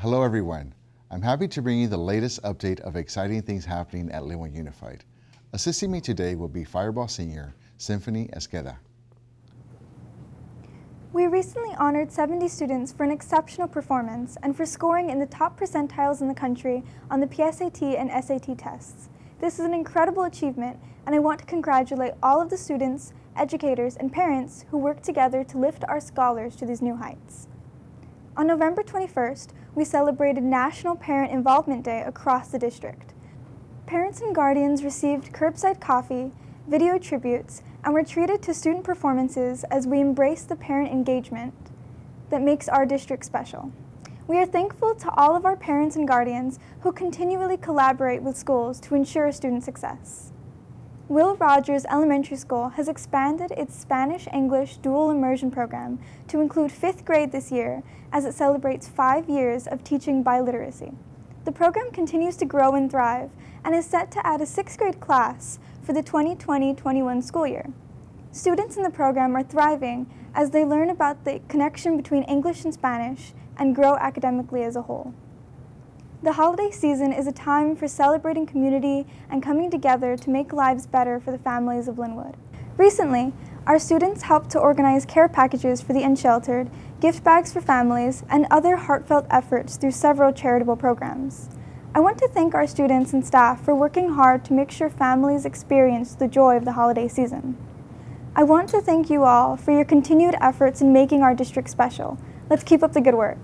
Hello everyone. I'm happy to bring you the latest update of exciting things happening at Lynwood Unified. Assisting me today will be Firebaugh Senior, Symphony Esqueda. We recently honored 70 students for an exceptional performance and for scoring in the top percentiles in the country on the PSAT and SAT tests. This is an incredible achievement and I want to congratulate all of the students, educators, and parents who worked together to lift our scholars to these new heights. On November 21st, we celebrated National Parent Involvement Day across the district. Parents and guardians received curbside coffee, video tributes, and were treated to student performances as we embrace the parent engagement that makes our district special. We are thankful to all of our parents and guardians who continually collaborate with schools to ensure student success. Will Rogers Elementary School has expanded its Spanish-English dual immersion program to include fifth grade this year as it celebrates five years of teaching biliteracy. The program continues to grow and thrive and is set to add a sixth grade class for the 2020-21 school year. Students in the program are thriving as they learn about the connection between English and Spanish and grow academically as a whole. The holiday season is a time for celebrating community and coming together to make lives better for the families of Lynwood. Recently, our students helped to organize care packages for the unsheltered, gift bags for families, and other heartfelt efforts through several charitable programs. I want to thank our students and staff for working hard to make sure families experience the joy of the holiday season. I want to thank you all for your continued efforts in making our district special. Let's keep up the good work.